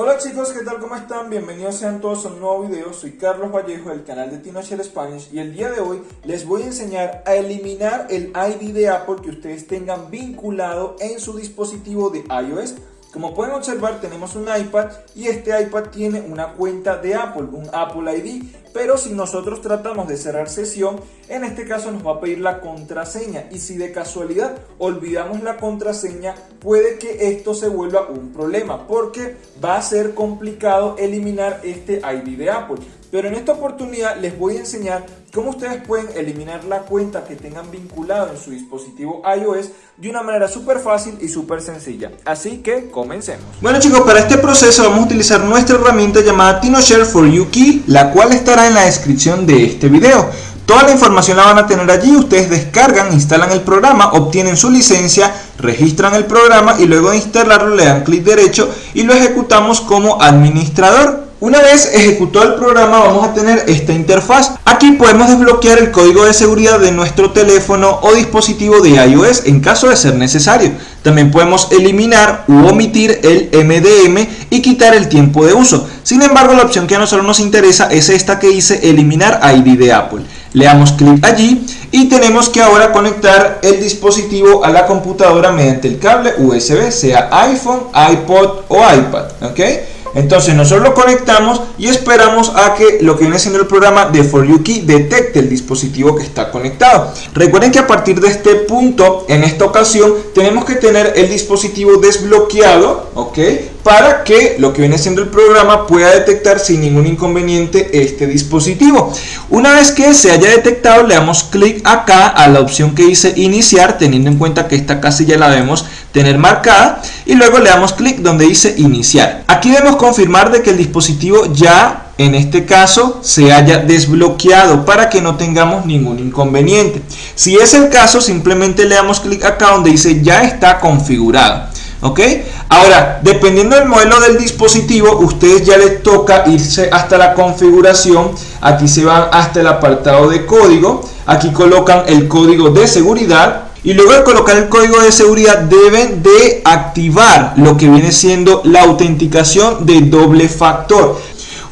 Hola chicos, ¿qué tal? ¿Cómo están? Bienvenidos sean todos a un nuevo video. Soy Carlos Vallejo del canal de TinoShare Spanish y el día de hoy les voy a enseñar a eliminar el ID de Apple que ustedes tengan vinculado en su dispositivo de iOS. Como pueden observar tenemos un iPad y este iPad tiene una cuenta de Apple, un Apple ID, pero si nosotros tratamos de cerrar sesión, en este caso nos va a pedir la contraseña y si de casualidad olvidamos la contraseña, puede que esto se vuelva un problema porque va a ser complicado eliminar este ID de Apple. Pero en esta oportunidad les voy a enseñar cómo ustedes pueden eliminar la cuenta que tengan vinculado en su dispositivo iOS de una manera súper fácil y súper sencilla. Así que comencemos. Bueno chicos, para este proceso vamos a utilizar nuestra herramienta llamada TinoShare for You la cual en la descripción de este video. Toda la información la van a tener allí, ustedes descargan, instalan el programa, obtienen su licencia, registran el programa y luego de instalarlo le dan clic derecho y lo ejecutamos como administrador. Una vez ejecutado el programa vamos a tener esta interfaz. Aquí podemos desbloquear el código de seguridad de nuestro teléfono o dispositivo de iOS en caso de ser necesario. También podemos eliminar u omitir el MDM y quitar el tiempo de uso. Sin embargo, la opción que a nosotros nos interesa es esta que dice eliminar ID de Apple. Le damos clic allí y tenemos que ahora conectar el dispositivo a la computadora mediante el cable USB, sea iPhone, iPod o iPad. Entonces nosotros lo conectamos y esperamos a que lo que viene siendo el programa de For You Key detecte el dispositivo que está conectado. Recuerden que a partir de este punto, en esta ocasión, tenemos que tener el dispositivo desbloqueado, ¿ok? Para que lo que viene siendo el programa pueda detectar sin ningún inconveniente este dispositivo. Una vez que se haya detectado, le damos clic acá a la opción que dice iniciar, teniendo en cuenta que esta casilla la debemos tener marcada y luego le damos clic donde dice iniciar. Aquí debemos confirmar de que el dispositivo ya en este caso se haya desbloqueado para que no tengamos ningún inconveniente. Si es el caso simplemente le damos clic acá donde dice ya está configurado. ¿Ok? Ahora, dependiendo del modelo del dispositivo, ustedes ya les toca irse hasta la configuración. Aquí se van hasta el apartado de código. Aquí colocan el código de seguridad y luego de colocar el código de seguridad deben de activar lo que viene siendo la autenticación de doble factor.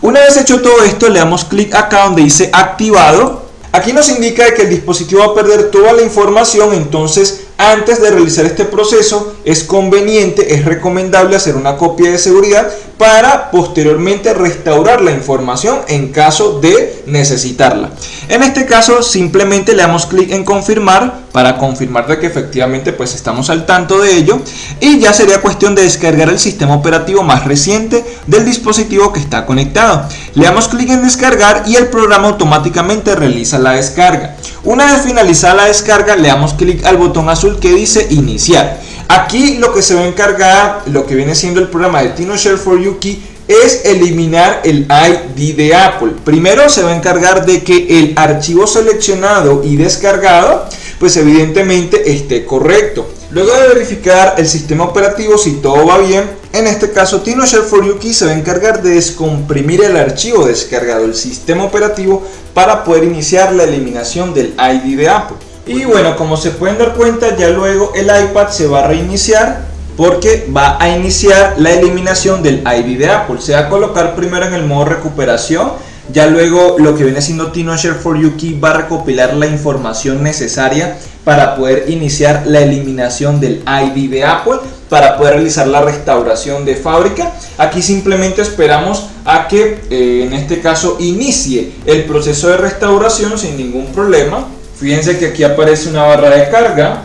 Una vez hecho todo esto le damos clic acá donde dice activado. Aquí nos indica que el dispositivo va a perder toda la información, entonces antes de realizar este proceso es conveniente, es recomendable hacer una copia de seguridad para posteriormente restaurar la información en caso de necesitarla. En este caso simplemente le damos clic en confirmar para confirmar de que efectivamente pues estamos al tanto de ello y ya sería cuestión de descargar el sistema operativo más reciente del dispositivo que está conectado. Le damos clic en descargar y el programa automáticamente realiza la descarga. Una vez finalizada la descarga le damos clic al botón azul que dice iniciar. Aquí lo que se va a encargar, lo que viene siendo el programa de TinoShare for Yuki es eliminar el ID de Apple. Primero se va a encargar de que el archivo seleccionado y descargado, pues evidentemente esté correcto. Luego de verificar el sistema operativo si todo va bien, en este caso TinoShare for Yuki se va a encargar de descomprimir el archivo descargado del sistema operativo para poder iniciar la eliminación del ID de Apple. Y bueno, como se pueden dar cuenta, ya luego el iPad se va a reiniciar porque va a iniciar la eliminación del ID de Apple. Se va a colocar primero en el modo recuperación, ya luego lo que viene siendo TinoShare for You va a recopilar la información necesaria para poder iniciar la eliminación del ID de Apple, para poder realizar la restauración de fábrica. Aquí simplemente esperamos a que eh, en este caso inicie el proceso de restauración sin ningún problema. Fíjense que aquí aparece una barra de carga,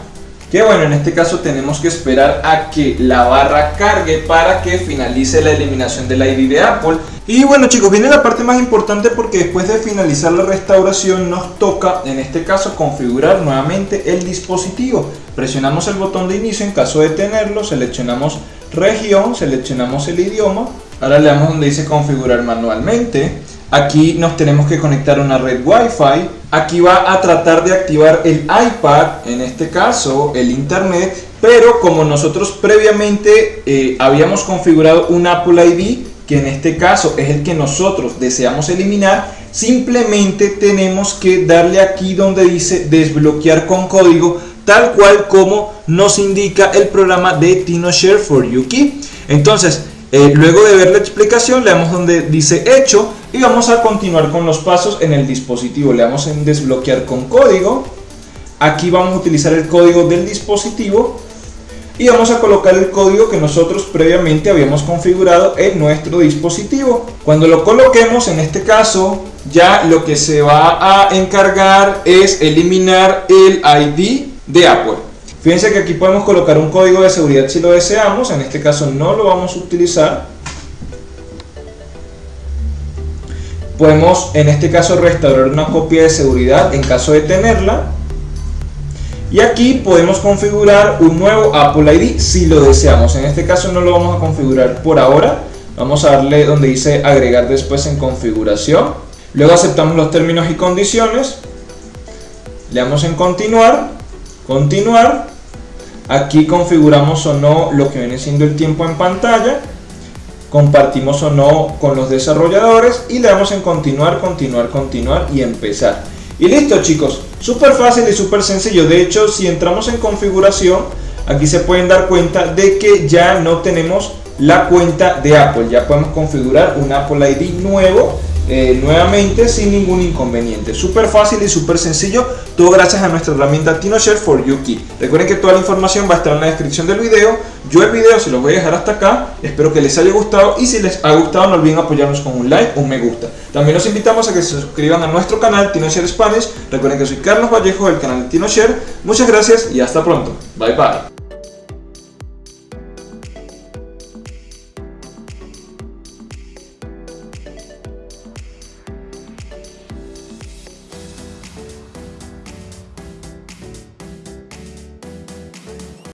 que bueno, en este caso tenemos que esperar a que la barra cargue para que finalice la eliminación del ID de Apple. Y bueno chicos, viene la parte más importante porque después de finalizar la restauración nos toca, en este caso, configurar nuevamente el dispositivo. Presionamos el botón de inicio en caso de tenerlo, seleccionamos región, seleccionamos el idioma. Ahora le damos donde dice configurar manualmente. Aquí nos tenemos que conectar a una red Wi-Fi. Aquí va a tratar de activar el iPad, en este caso el internet, pero como nosotros previamente eh, habíamos configurado un Apple ID, que en este caso es el que nosotros deseamos eliminar, simplemente tenemos que darle aquí donde dice desbloquear con código, tal cual como nos indica el programa de TinoShare for Yuki. Entonces, Eh, luego de ver la explicación, le damos donde dice hecho y vamos a continuar con los pasos en el dispositivo. Le damos en desbloquear con código. Aquí vamos a utilizar el código del dispositivo y vamos a colocar el código que nosotros previamente habíamos configurado en nuestro dispositivo. Cuando lo coloquemos, en este caso, ya lo que se va a encargar es eliminar el ID de Apple. Fíjense que aquí podemos colocar un código de seguridad si lo deseamos, en este caso no lo vamos a utilizar. Podemos en este caso restaurar una copia de seguridad en caso de tenerla. Y aquí podemos configurar un nuevo Apple ID si lo deseamos. En este caso no lo vamos a configurar por ahora. Vamos a darle donde dice agregar después en configuración. Luego aceptamos los términos y condiciones. Le damos en continuar. Continuar. Aquí configuramos o no lo que viene siendo el tiempo en pantalla. Compartimos o no con los desarrolladores. Y le damos en continuar, continuar, continuar y empezar. Y listo chicos, súper fácil y súper sencillo. De hecho, si entramos en configuración, aquí se pueden dar cuenta de que ya no tenemos la cuenta de Apple. Ya podemos configurar un Apple ID nuevo eh, nuevamente sin ningún inconveniente. Súper fácil y súper sencillo, todo gracias a nuestra herramienta TinoShare for Yuki. Recuerden que toda la información va a estar en la descripción del video. Yo el video se los voy a dejar hasta acá, espero que les haya gustado y si les ha gustado no olviden apoyarnos con un like, un me gusta. También los invitamos a que se suscriban a nuestro canal TinoShare Spanish. Recuerden que soy Carlos Vallejo del canal TinoShare. Muchas gracias y hasta pronto. Bye bye.